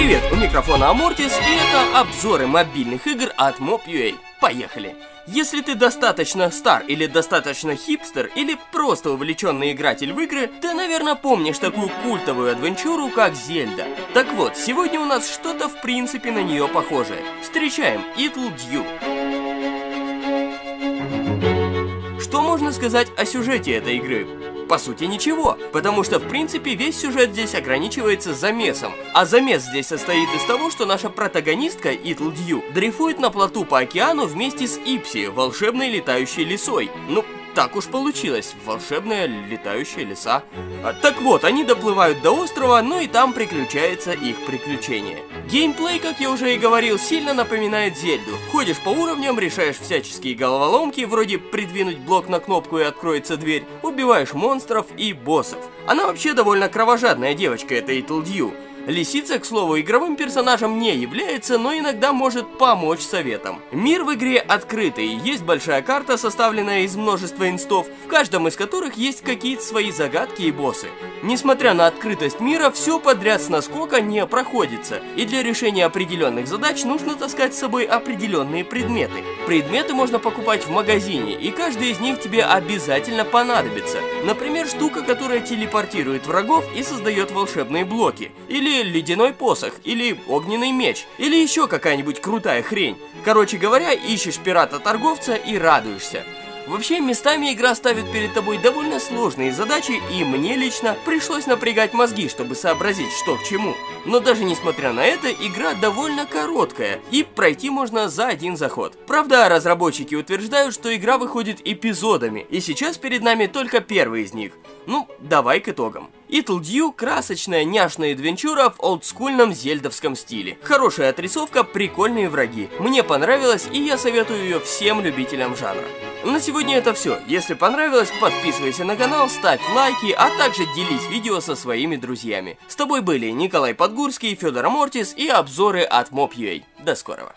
Привет, у микрофона Амортис, и это обзоры мобильных игр от Mob.ua. Поехали! Если ты достаточно стар или достаточно хипстер, или просто увлеченный игратель в игры, ты, наверное, помнишь такую культовую адвенчуру, как Зельда. Так вот, сегодня у нас что-то в принципе на нее похожее. Встречаем Ittle Dew. Что можно сказать о сюжете этой игры? По сути ничего, потому что в принципе весь сюжет здесь ограничивается замесом. А замес здесь состоит из того, что наша протагонистка Итл Дью дрейфует на плоту по океану вместе с Ипси, волшебной летающей лисой. Ну, так уж получилось, волшебная летающая леса. А, так вот, они доплывают до острова, но и там приключается их приключение. Геймплей, как я уже и говорил, сильно напоминает Зельду. Ходишь по уровням, решаешь всяческие головоломки, вроде придвинуть блок на кнопку и откроется дверь, убиваешь монстров и боссов. Она вообще довольно кровожадная девочка, эта Итл Дью. Лисица, к слову, игровым персонажем не является, но иногда может помочь советом. Мир в игре открытый, есть большая карта, составленная из множества инстов, в каждом из которых есть какие-то свои загадки и боссы. Несмотря на открытость мира, все подряд с наскока не проходится, и для решения определенных задач нужно таскать с собой определенные предметы. Предметы можно покупать в магазине, и каждый из них тебе обязательно понадобится. Например, штука, которая телепортирует врагов и создает волшебные блоки. Или ледяной посох, или огненный меч, или еще какая-нибудь крутая хрень. Короче говоря, ищешь пирата-торговца и радуешься. Вообще, местами игра ставит перед тобой довольно сложные задачи, и мне лично пришлось напрягать мозги, чтобы сообразить, что к чему. Но даже несмотря на это, игра довольно короткая, и пройти можно за один заход. Правда, разработчики утверждают, что игра выходит эпизодами, и сейчас перед нами только первый из них. Ну, давай к итогам. Ittle Dew – красочная няшная адвенчура в олдскульном зельдовском стиле. Хорошая отрисовка, прикольные враги. Мне понравилось, и я советую ее всем любителям жанра. На сегодня это все. Если понравилось, подписывайся на канал, ставь лайки, а также делись видео со своими друзьями. С тобой были Николай Подгурский, Федор Амортис и обзоры от Mob.ua. До скорого.